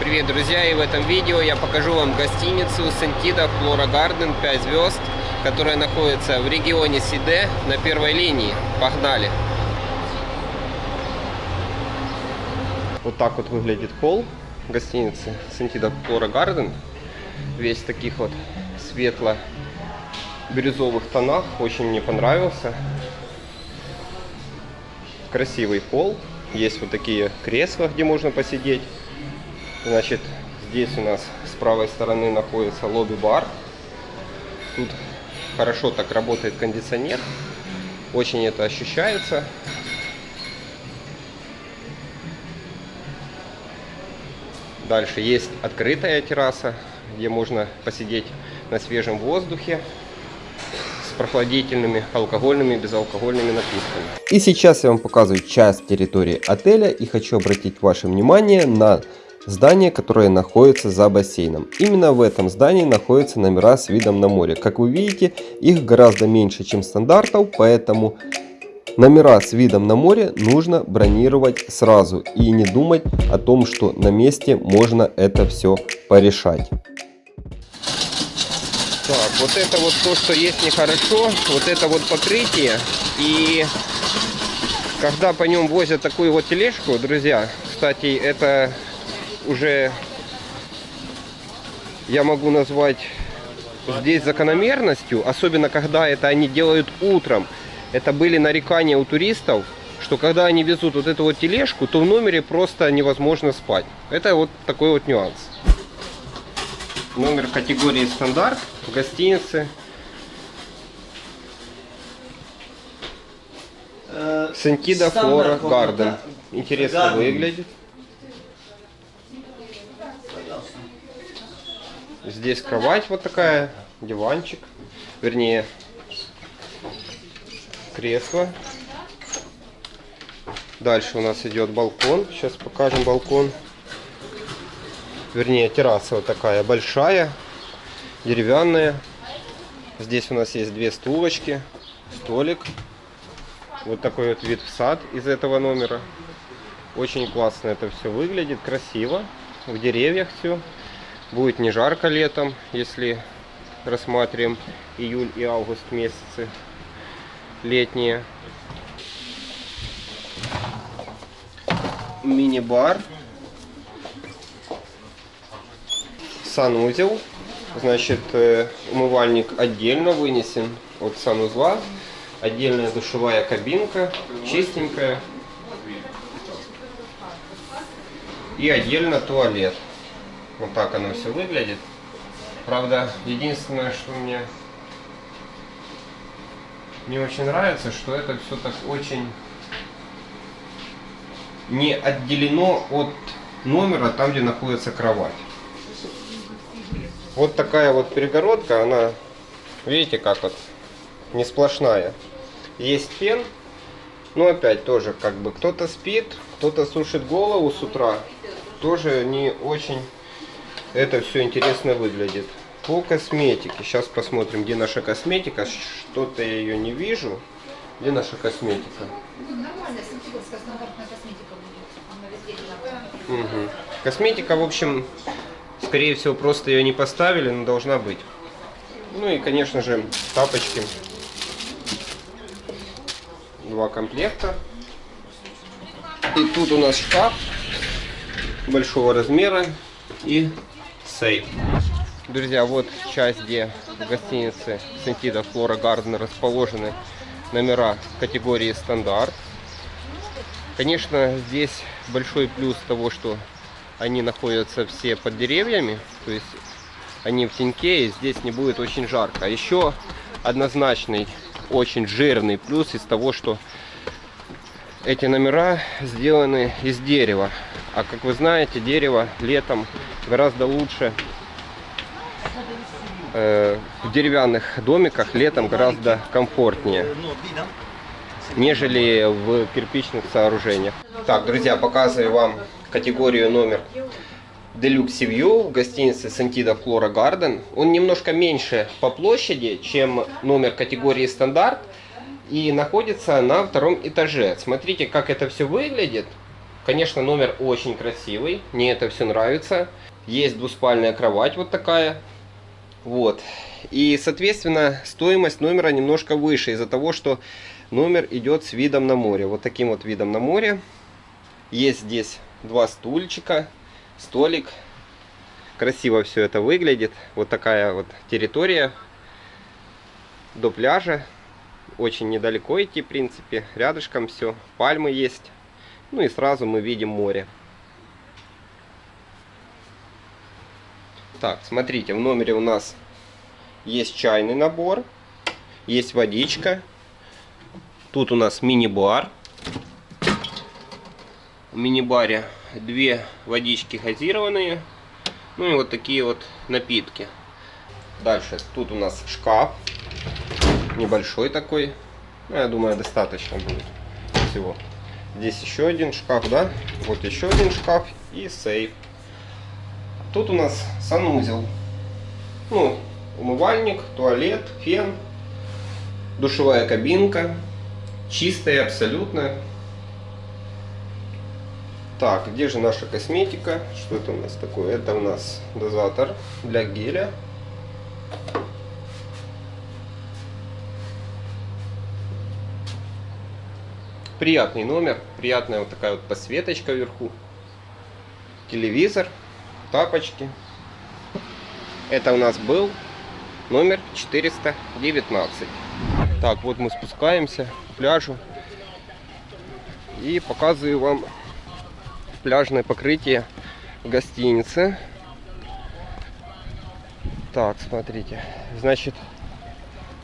Привет, друзья! И в этом видео я покажу вам гостиницу Сентида Флора Гарден 5 звезд, которая находится в регионе Сиде на первой линии. Погнали! Вот так вот выглядит холл гостиницы Сентида Флора Гарден. Весь в таких вот светло-бирюзовых тонах. Очень мне понравился. Красивый пол. Есть вот такие кресла, где можно посидеть. Значит, здесь у нас с правой стороны находится лобби-бар. Тут хорошо так работает кондиционер. Очень это ощущается. Дальше есть открытая терраса, где можно посидеть на свежем воздухе с прохладительными алкогольными и безалкогольными напитками. И сейчас я вам показываю часть территории отеля и хочу обратить ваше внимание на здание, которое находится за бассейном. Именно в этом здании находятся номера с видом на море. Как вы видите, их гораздо меньше, чем стандартов, поэтому номера с видом на море нужно бронировать сразу и не думать о том, что на месте можно это все порешать. Так, вот это вот то, что есть нехорошо, вот это вот покрытие. И когда по нем возят такую вот тележку, друзья, кстати, это уже я могу назвать здесь закономерностью, особенно когда это они делают утром. Это были нарекания у туристов, что когда они везут вот эту вот тележку, то в номере просто невозможно спать. Это вот такой вот нюанс. Номер категории стандарт в гостинице. Сентида Флора Гарден. Интересно выглядит. Здесь кровать вот такая, диванчик, вернее, кресло. Дальше у нас идет балкон. Сейчас покажем балкон. Вернее, терраса вот такая большая, деревянная. Здесь у нас есть две стулочки, столик. Вот такой вот вид в сад из этого номера. Очень классно это все выглядит, красиво. В деревьях все. Будет не жарко летом, если рассматриваем июль и август месяцы летние. Мини-бар. Санузел. Значит, э, умывальник отдельно вынесен от санузла. Отдельная душевая кабинка, чистенькая. И отдельно туалет. Вот так оно все выглядит. Правда, единственное, что мне не очень нравится, что это все так очень не отделено от номера, там, где находится кровать. Вот такая вот перегородка, она, видите, как вот, не сплошная. Есть фен, но опять тоже, как бы, кто-то спит, кто-то сушит голову с утра, тоже не очень это все интересно выглядит. По косметике. Сейчас посмотрим, где наша косметика. Что-то я ее не вижу. Где наша косметика? Угу. Косметика, в общем, скорее всего, просто ее не поставили, но должна быть. Ну и, конечно же, тапочки. Два комплекта. И тут у нас шкаф большого размера и сейф. Друзья, вот часть, где в гостинице Сентида Флора Гарден расположены номера категории стандарт. Конечно, здесь большой плюс того, что они находятся все под деревьями, то есть они в теньке, и здесь не будет очень жарко. А еще однозначный, очень жирный плюс из того, что эти номера сделаны из дерева. А как вы знаете, дерево летом гораздо лучше э, в деревянных домиках летом гораздо комфортнее, нежели в кирпичных сооружениях. Так, друзья, показываю вам категорию номер Deluxe View в гостинице Santida Flora Garden. Он немножко меньше по площади, чем номер категории стандарт. И находится на втором этаже. Смотрите, как это все выглядит. Конечно, номер очень красивый, мне это все нравится. Есть двуспальная кровать вот такая. Вот. И, соответственно, стоимость номера немножко выше из-за того, что номер идет с видом на море. Вот таким вот видом на море. Есть здесь два стульчика, столик. Красиво все это выглядит. Вот такая вот территория до пляжа. Очень недалеко идти, в принципе. Рядышком все. Пальмы есть. Ну и сразу мы видим море. Так, смотрите, в номере у нас есть чайный набор, есть водичка. Тут у нас мини-бар. В мини-баре две водички газированные. Ну и вот такие вот напитки. Дальше тут у нас шкаф. Небольшой такой. Ну, я думаю, достаточно будет всего. Здесь еще один шкаф, да? Вот еще один шкаф и сейф. Тут у нас санузел. Ну, умывальник, туалет, фен, душевая кабинка. Чистая абсолютно. Так, где же наша косметика? Что это у нас такое? Это у нас дозатор для геля. Приятный номер, приятная вот такая вот посветочка вверху. Телевизор, тапочки. Это у нас был номер 419. Так, вот мы спускаемся к пляжу. И показываю вам пляжное покрытие в гостинице. Так, смотрите. Значит,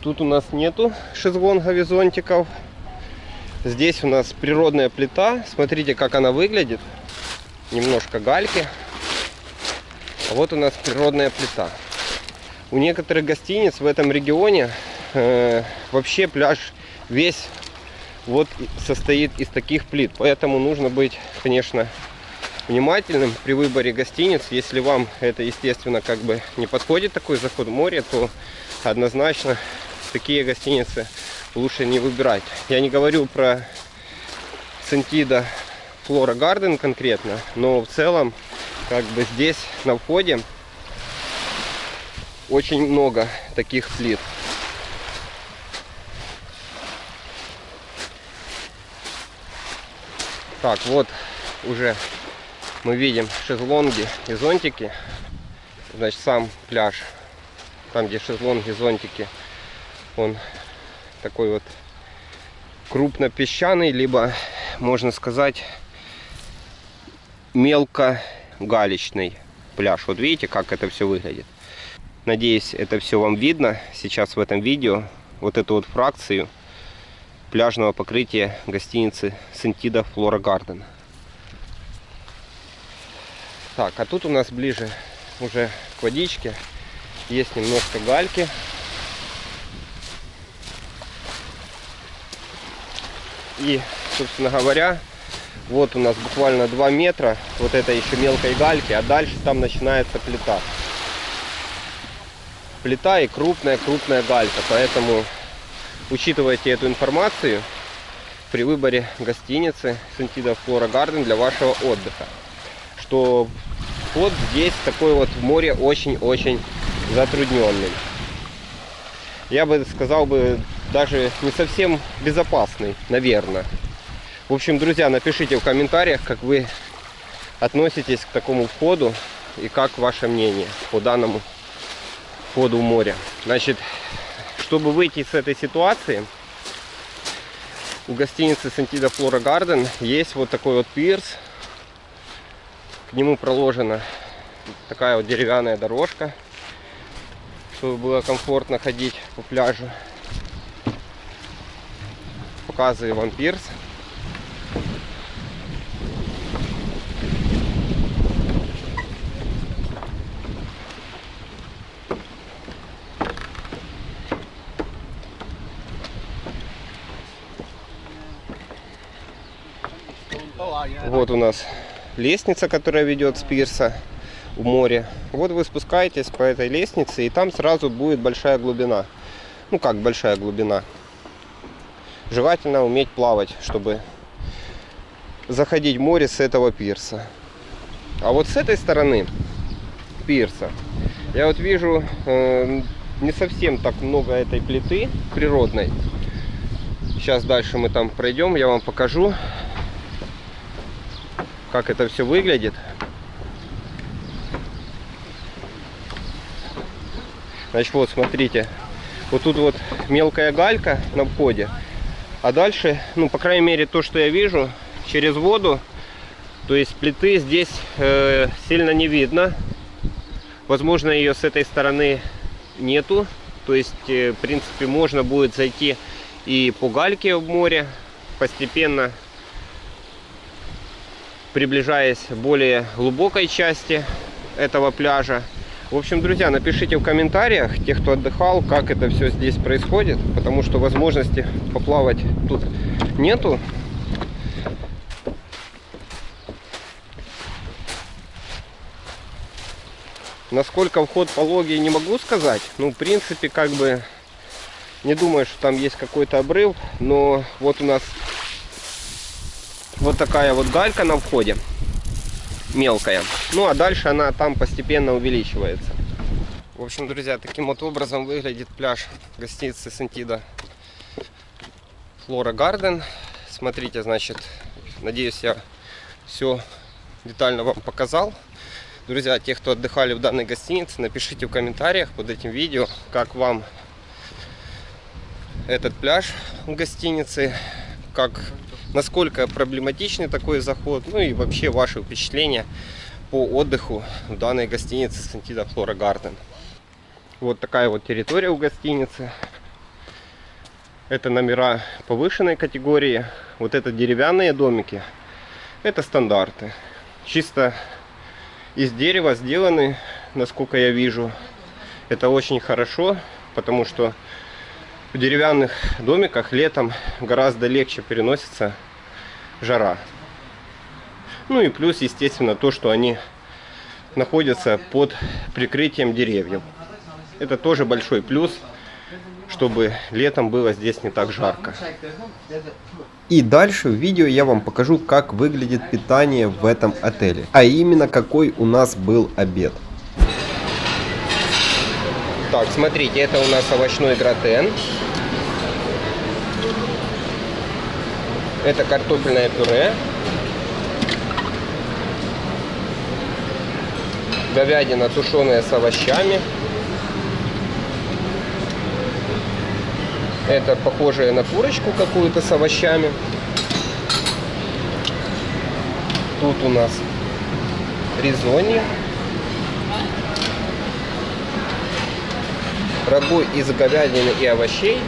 тут у нас нету шезлонгов и зонтиков. Здесь у нас природная плита. Смотрите, как она выглядит. Немножко гальки. А вот у нас природная плита. У некоторых гостиниц в этом регионе э, вообще пляж весь вот состоит из таких плит. Поэтому нужно быть, конечно, внимательным при выборе гостиниц. Если вам это, естественно, как бы не подходит такой заход в море, то однозначно такие гостиницы лучше не выбирать. Я не говорю про Сентида Флора Гарден конкретно, но в целом как бы здесь на входе очень много таких плит. Так, вот уже мы видим шезлонги и зонтики. Значит, сам пляж, там где шезлонги, зонтики, он такой вот крупнопесчаный, либо, можно сказать, мелко галечный пляж. Вот видите, как это все выглядит. Надеюсь, это все вам видно сейчас в этом видео. Вот эту вот фракцию пляжного покрытия гостиницы Сентида Флора Гарден. Так, а тут у нас ближе уже к водичке. Есть немножко гальки. И, собственно говоря, вот у нас буквально 2 метра вот это еще мелкой гальки, а дальше там начинается плита. Плита и крупная-крупная галька, поэтому учитывайте эту информацию при выборе гостиницы Сантида Флора Гарден для вашего отдыха. Что вход здесь такой вот в море очень-очень затрудненный. Я бы сказал бы даже не совсем безопасный, наверное. В общем, друзья, напишите в комментариях, как вы относитесь к такому входу и как ваше мнение по данному входу в море. Значит, чтобы выйти с этой ситуации, у гостиницы Сантида Флора Гарден есть вот такой вот пирс. К нему проложена такая вот деревянная дорожка, чтобы было комфортно ходить по пляжу показую вам пирс. Вот у нас лестница, которая ведет с пирса в море. Вот вы спускаетесь по этой лестнице, и там сразу будет большая глубина. Ну как большая глубина? Желательно уметь плавать, чтобы заходить в море с этого пирса. А вот с этой стороны пирса я вот вижу э, не совсем так много этой плиты природной. Сейчас дальше мы там пройдем, я вам покажу, как это все выглядит. Значит, вот, смотрите, вот тут вот мелкая галька на входе, а дальше, ну, по крайней мере, то, что я вижу, через воду, то есть плиты здесь э, сильно не видно. Возможно, ее с этой стороны нету. То есть, э, в принципе, можно будет зайти и по гальке в море, постепенно приближаясь к более глубокой части этого пляжа. В общем, друзья, напишите в комментариях, те, кто отдыхал, как это все здесь происходит, потому что возможности поплавать тут нету. Насколько вход пологий, не могу сказать. Ну, в принципе, как бы, не думаю, что там есть какой-то обрыв. Но вот у нас вот такая вот галька на входе. Мелкая. Ну, а дальше она там постепенно увеличивается. В общем, друзья, таким вот образом выглядит пляж гостиницы Сентида Флора Гарден. Смотрите, значит, надеюсь, я все детально вам показал. Друзья, те, кто отдыхали в данной гостинице, напишите в комментариях под этим видео, как вам этот пляж в гостинице, как, насколько проблематичный такой заход, ну и вообще ваши впечатления по отдыху в данной гостинице Сантида Флора Гарден. Вот такая вот территория у гостиницы. Это номера повышенной категории. Вот это деревянные домики. Это стандарты. Чисто из дерева сделаны, насколько я вижу. Это очень хорошо, потому что в деревянных домиках летом гораздо легче переносится жара. Ну и плюс, естественно, то, что они находятся под прикрытием деревьев. Это тоже большой плюс чтобы летом было здесь не так жарко. И дальше в видео я вам покажу, как выглядит питание в этом отеле. А именно, какой у нас был обед. Так, смотрите, это у нас овощной гратен. Это картофельное пюре. Говядина тушеная с овощами. Это похожее на курочку какую-то с овощами. Тут у нас ризони. Рагу из говядины и овощей.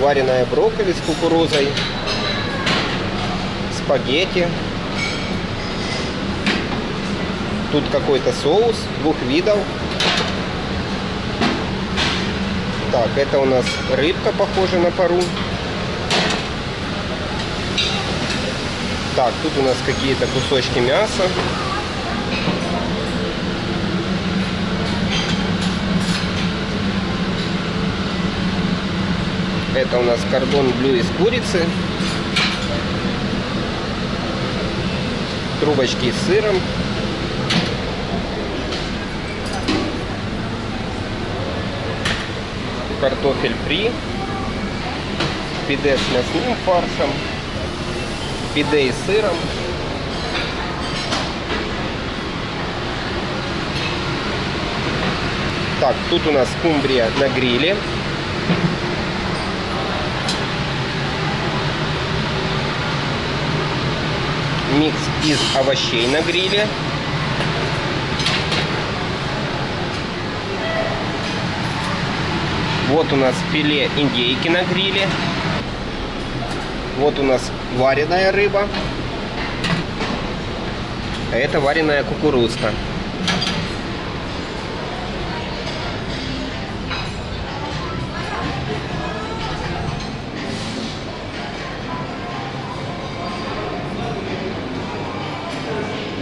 Вареная брокколи с кукурузой. Спагетти. Тут какой-то соус двух видов. Так, это у нас рыбка, похожа на пару. Так, тут у нас какие-то кусочки мяса. Это у нас кордон блю из курицы. Трубочки с сыром. картофель фри, пиде с мясным фаршем, пиде и сыром. Так, тут у нас скумбрия на гриле. Микс из овощей на гриле. Вот у нас филе индейки на гриле. Вот у нас вареная рыба. А это вареная кукурузка.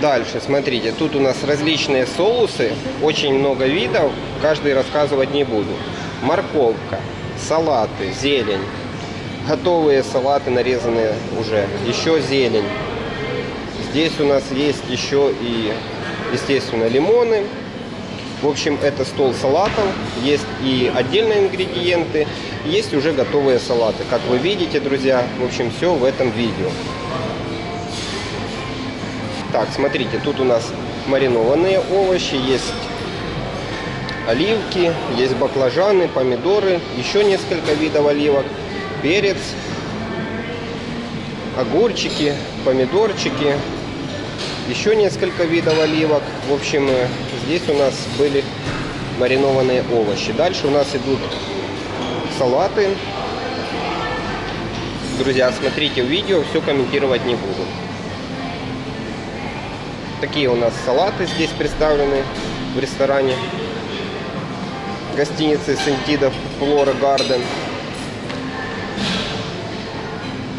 Дальше, смотрите, тут у нас различные соусы, очень много видов, каждый рассказывать не буду морковка, салаты, зелень, готовые салаты нарезанные уже. Еще зелень. Здесь у нас есть еще и, естественно, лимоны. В общем, это стол салатов. Есть и отдельные ингредиенты, есть уже готовые салаты. Как вы видите, друзья, в общем, все в этом видео. Так, смотрите, тут у нас маринованные овощи, есть оливки, есть баклажаны, помидоры, еще несколько видов оливок, перец, огурчики, помидорчики, еще несколько видов оливок. В общем, э, здесь у нас были маринованные овощи. Дальше у нас идут салаты. Друзья, смотрите видео, все комментировать не буду. Такие у нас салаты здесь представлены в ресторане гостиницы Сентидов Флора Гарден.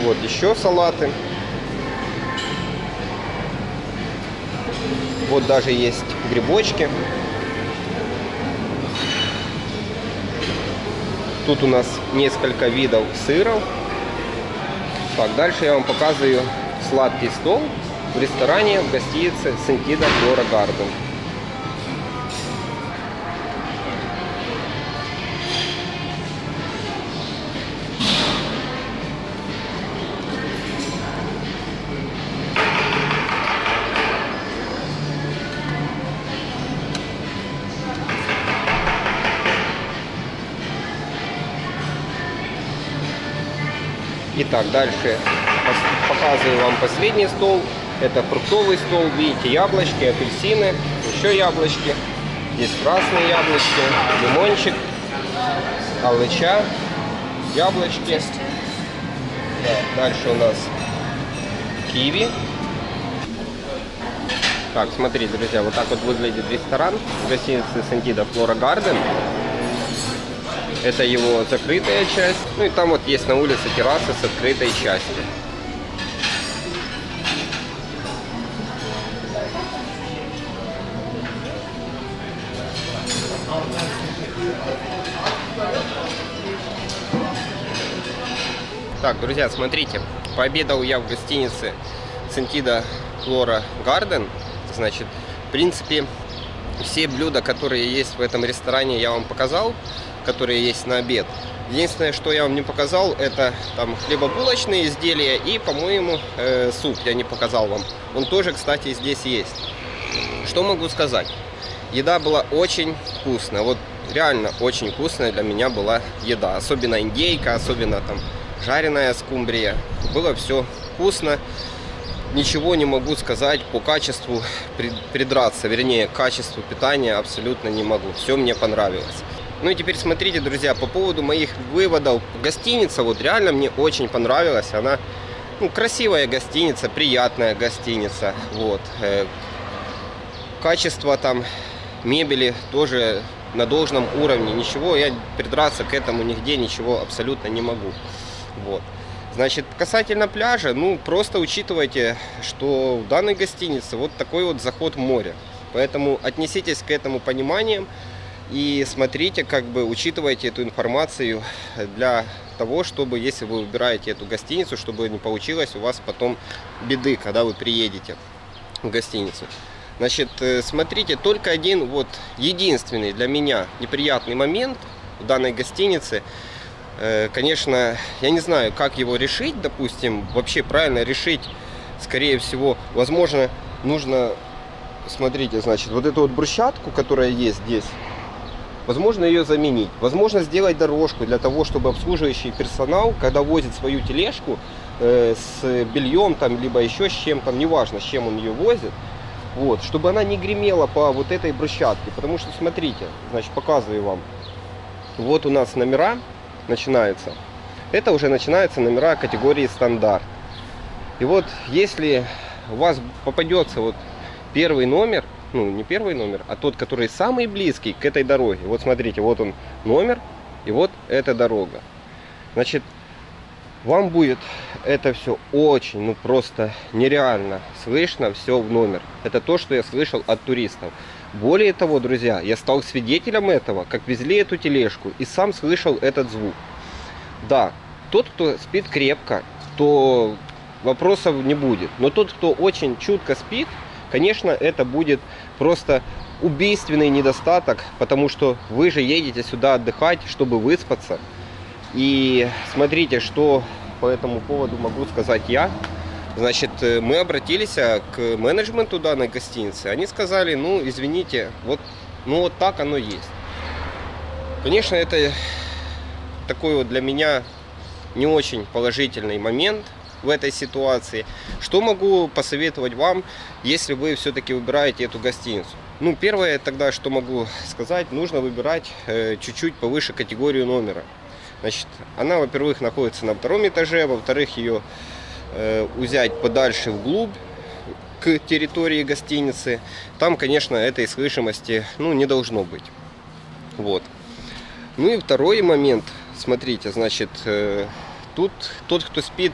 Вот еще салаты. Вот даже есть грибочки. Тут у нас несколько видов сыров. Так, дальше я вам показываю сладкий стол в ресторане в гостинице Сентида Флора Гарден. Итак, дальше показываю вам последний стол. Это фруктовый стол. Видите, яблочки, апельсины, еще яблочки. Здесь красные яблочки, лимончик, алыча, яблочки. Да, дальше у нас киви. Так, смотрите, друзья, вот так вот выглядит ресторан гостиницы Сантида Флора Гарден. Это его закрытая часть. Ну и там вот есть на улице терраса с открытой частью. Так, друзья, смотрите, пообедал я в гостинице Сентида Флора Гарден. Значит, в принципе, все блюда, которые есть в этом ресторане, я вам показал которые есть на обед. Единственное, что я вам не показал, это там хлебобулочные изделия и, по-моему, э, суп я не показал вам. Он тоже, кстати, здесь есть. Что могу сказать? Еда была очень вкусная. Вот реально очень вкусная для меня была еда. Особенно индейка, особенно там жареная скумбрия. Было все вкусно. Ничего не могу сказать по качеству придраться. Вернее, качеству питания абсолютно не могу. Все мне понравилось. Ну и теперь смотрите, друзья, по поводу моих выводов. Гостиница вот реально мне очень понравилась. Она ну, красивая гостиница, приятная гостиница. Вот. Э, качество там мебели тоже на должном уровне. Ничего, я придраться к этому нигде ничего абсолютно не могу. Вот. Значит, касательно пляжа, ну, просто учитывайте, что в данной гостинице вот такой вот заход в море. Поэтому отнеситесь к этому пониманием. И смотрите, как бы учитывайте эту информацию для того, чтобы, если вы выбираете эту гостиницу, чтобы не получилось у вас потом беды, когда вы приедете в гостиницу. Значит, э, смотрите, только один, вот, единственный для меня неприятный момент в данной гостинице. Э, конечно, я не знаю, как его решить, допустим, вообще правильно решить, скорее всего, возможно, нужно, смотрите, значит, вот эту вот брусчатку, которая есть здесь, Возможно ее заменить. Возможно сделать дорожку для того, чтобы обслуживающий персонал, когда возит свою тележку э, с бельем, там, либо еще с чем-то, неважно, с чем он ее возит, вот, чтобы она не гремела по вот этой брусчатке. Потому что, смотрите, значит, показываю вам. Вот у нас номера начинаются. Это уже начинаются номера категории стандарт. И вот если у вас попадется вот первый номер, ну, не первый номер, а тот, который самый близкий к этой дороге. Вот смотрите, вот он номер, и вот эта дорога. Значит, вам будет это все очень, ну просто нереально слышно все в номер. Это то, что я слышал от туристов. Более того, друзья, я стал свидетелем этого, как везли эту тележку, и сам слышал этот звук. Да, тот, кто спит крепко, то вопросов не будет. Но тот, кто очень чутко спит, конечно, это будет просто убийственный недостаток, потому что вы же едете сюда отдыхать, чтобы выспаться. И смотрите, что по этому поводу могу сказать я. Значит, э, мы обратились а, к менеджменту данной гостиницы. Они сказали, ну, извините, вот, ну, вот так оно есть. Конечно, это такой вот для меня не очень положительный момент в этой ситуации. Что могу посоветовать вам, если вы все-таки выбираете эту гостиницу? Ну, первое тогда, что могу сказать, нужно выбирать э, чуть-чуть э, повыше категорию номера. Значит, она, во-первых, находится на втором этаже, во-вторых, ее взять подальше вглубь к территории гостиницы, там, конечно, этой слышимости ну, не должно быть. Вот. Ну и второй момент, смотрите, значит, э, тут тот, кто спит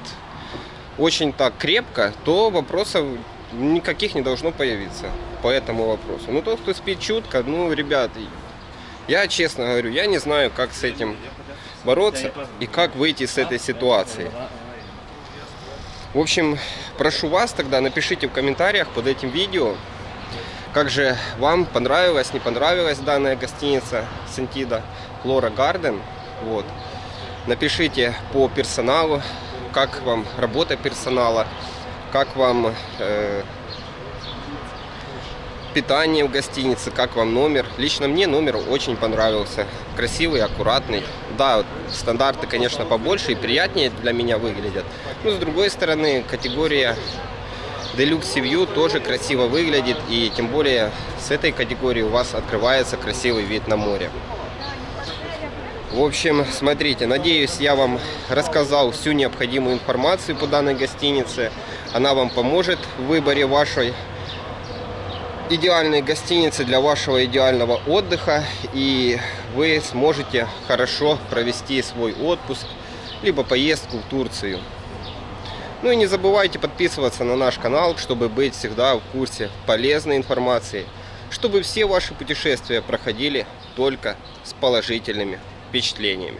очень так крепко, то вопросов никаких не должно появиться по этому вопросу. Но тот, кто спит чутко, ну, ребят, я честно говорю, я не знаю, как с этим бороться и как выйти с этой ситуации. В общем, прошу вас тогда, напишите в комментариях под этим видео, как же вам понравилась, не понравилась данная гостиница Сентида Флора Гарден. Вот. Напишите по персоналу, как вам работа персонала, как вам э, питание в гостинице, как вам номер. Лично мне номер очень понравился. Красивый, аккуратный. Да, стандарты, конечно, побольше и приятнее для меня выглядят. Но с другой стороны, категория Deluxe View тоже красиво выглядит. И тем более с этой категории у вас открывается красивый вид на море. В общем, смотрите, надеюсь, я вам рассказал всю необходимую информацию по данной гостинице. Она вам поможет в выборе вашей идеальной гостиницы для вашего идеального отдыха и вы сможете хорошо провести свой отпуск либо поездку в Турцию. Ну и не забывайте подписываться на наш канал, чтобы быть всегда в курсе полезной информации, чтобы все ваши путешествия проходили только с положительными впечатлениями.